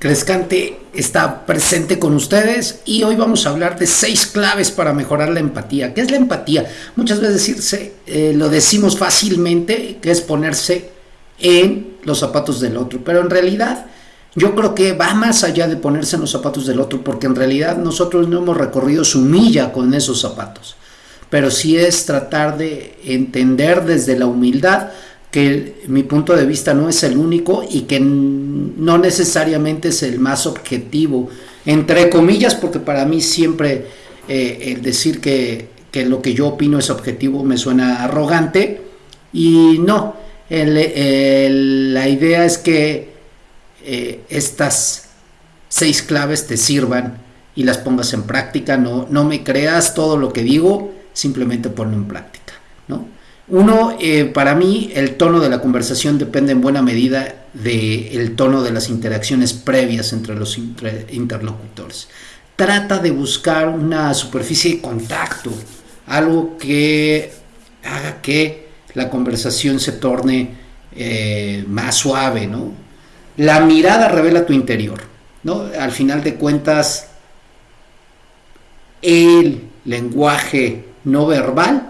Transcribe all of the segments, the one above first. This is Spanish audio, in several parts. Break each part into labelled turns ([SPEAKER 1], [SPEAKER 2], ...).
[SPEAKER 1] Crescante está presente con ustedes y hoy vamos a hablar de seis claves para mejorar la empatía. ¿Qué es la empatía? Muchas veces decirse, eh, lo decimos fácilmente, que es ponerse en los zapatos del otro, pero en realidad yo creo que va más allá de ponerse en los zapatos del otro, porque en realidad nosotros no hemos recorrido su milla con esos zapatos, pero sí es tratar de entender desde la humildad que mi punto de vista no es el único y que no necesariamente es el más objetivo, entre comillas, porque para mí siempre eh, el decir que, lo que yo opino es objetivo me suena arrogante. Y no, la idea es que eh, estas seis claves te sirvan y las pongas en práctica, no, no me creas todo lo que digo, simplemente ponlo en práctica, ¿no? Uno, eh, para mí, el tono de la conversación depende en buena medida del tono de las interacciones previas entre los interlocutores. Trata de buscar una superficie de contacto, algo que haga que la conversación se torne eh, más suave, ¿no? La mirada revela tu interior, ¿no? Al final de cuentas, el lenguaje no verbal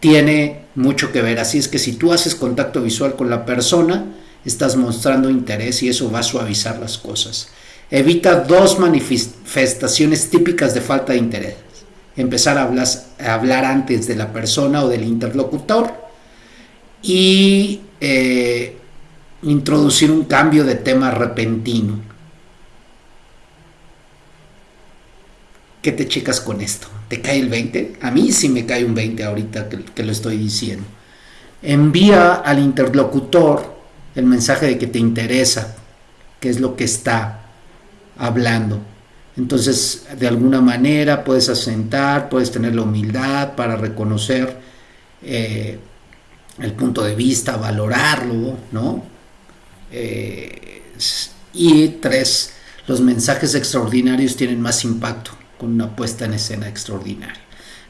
[SPEAKER 1] tiene mucho que ver. Así es que si tú haces contacto visual con la persona, estás mostrando interés y eso va a suavizar las cosas. Evita dos manifestaciones típicas de falta de interés. Empezar a hablar, antes de la persona o del interlocutor y eh, introducir un cambio de tema repentino. ¿Qué te checas con esto? ¿Te cae el 20? A mí sí me cae un 20 ahorita que, lo estoy diciendo. Envía al interlocutor el mensaje de que te interesa, qué es lo que está hablando. Entonces, de alguna manera puedes asentar, puedes tener la humildad para reconocer eh, el punto de vista, valorarlo, ¿no? Eh, y tres, los mensajes extraordinarios tienen más impacto con una puesta en escena extraordinaria.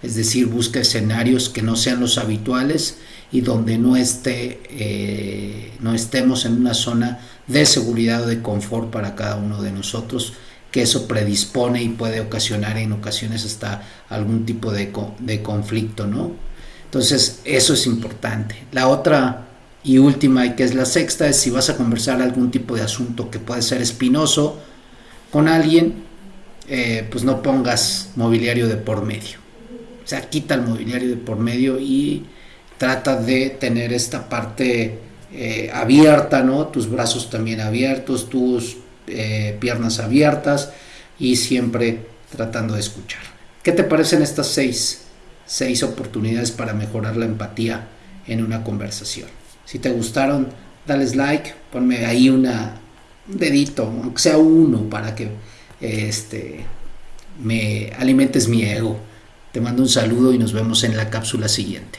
[SPEAKER 1] Es decir, busca escenarios que no sean los habituales y donde no, esté, eh, no estemos en una zona de seguridad o de confort para cada uno de nosotros, que eso predispone y puede ocasionar en ocasiones hasta algún tipo de, de conflicto, ¿no? Entonces, eso es importante. La otra y última, y que es la sexta, es si vas a conversar algún tipo de asunto que puede ser espinoso con alguien, eh, pues no pongas mobiliario de por medio. O sea, quita el mobiliario de por medio y trata de tener esta parte eh, abierta, ¿no? Tus brazos también abiertos, tus eh, piernas abiertas y siempre tratando de escuchar. ¿Qué te parecen estas seis, seis oportunidades para mejorar la empatía en una conversación? Si te gustaron, dales like, ponme ahí una, un dedito, aunque sea uno, para que este, me alimentes mi ego. Te mando un saludo y nos vemos en la cápsula siguiente.